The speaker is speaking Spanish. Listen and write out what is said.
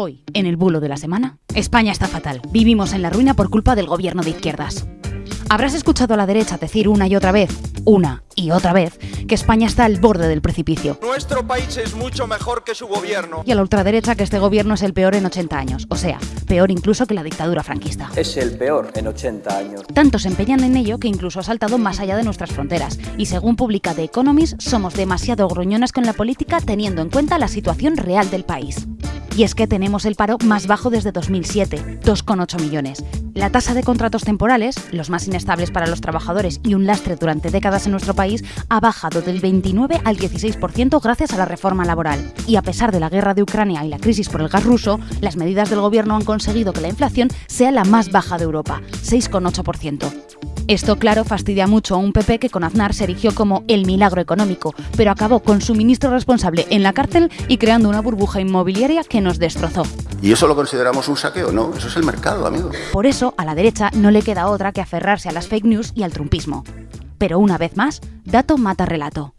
Hoy, en el bulo de la semana, España está fatal. Vivimos en la ruina por culpa del gobierno de izquierdas. Habrás escuchado a la derecha decir una y otra vez, una y otra vez, que España está al borde del precipicio. Nuestro país es mucho mejor que su gobierno. Y a la ultraderecha que este gobierno es el peor en 80 años, o sea, peor incluso que la dictadura franquista. Es el peor en 80 años. Tanto se empeñan en ello que incluso ha saltado más allá de nuestras fronteras. Y según publica The Economist, somos demasiado gruñonas con la política teniendo en cuenta la situación real del país. Y es que tenemos el paro más bajo desde 2007, 2,8 millones. La tasa de contratos temporales, los más inestables para los trabajadores y un lastre durante décadas en nuestro país, ha bajado del 29 al 16% gracias a la reforma laboral. Y a pesar de la guerra de Ucrania y la crisis por el gas ruso, las medidas del gobierno han conseguido que la inflación sea la más baja de Europa, 6,8%. Esto, claro, fastidia mucho a un PP que con Aznar se erigió como el milagro económico, pero acabó con su ministro responsable en la cárcel y creando una burbuja inmobiliaria que nos destrozó. ¿Y eso lo consideramos un saqueo? No, eso es el mercado, amigo. Por eso, a la derecha no le queda otra que aferrarse a las fake news y al trumpismo. Pero una vez más, dato mata relato.